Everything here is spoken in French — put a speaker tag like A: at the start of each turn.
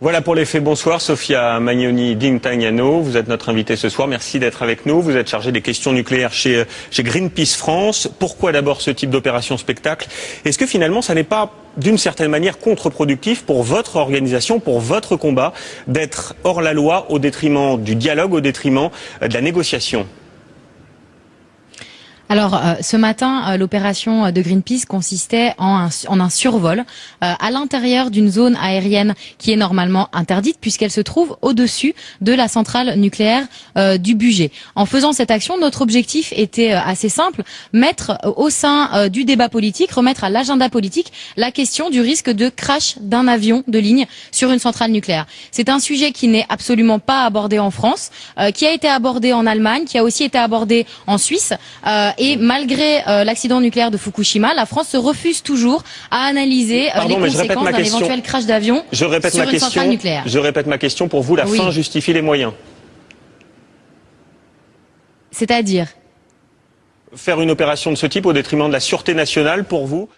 A: Voilà pour les faits. Bonsoir, Sofia Magnoni Dintagnano. Vous êtes notre invitée ce soir. Merci d'être avec nous. Vous êtes chargée des questions nucléaires chez, chez Greenpeace France. Pourquoi d'abord ce type d'opération spectacle? Est-ce que finalement, ça n'est pas d'une certaine manière contre-productif pour votre organisation, pour votre combat, d'être hors la loi au détriment du dialogue, au détriment de la négociation?
B: Alors, euh, ce matin, euh, l'opération de Greenpeace consistait en un, survol euh, à l'intérieur d'une zone aérienne qui est normalement interdite puisqu'elle se trouve au-dessus de la centrale nucléaire du budget. En faisant cette action, notre objectif était assez simple, mettre au sein du débat politique, remettre à l'agenda politique la question du risque de crash d'un avion de ligne sur une centrale nucléaire. C'est un sujet qui n'est absolument pas abordé en France, qui a été abordé en Allemagne, qui a aussi été abordé en Suisse et malgré euh, l'accident nucléaire de Fukushima, la France se refuse toujours à analyser euh, les conséquences d'un éventuel crash d'avion sur une centrale nucléaire.
A: Je répète ma question. Pour vous, la fin justifie les moyens.
B: C'est-à-dire?
A: Faire une opération de ce type au détriment de la sûreté nationale, pour vous?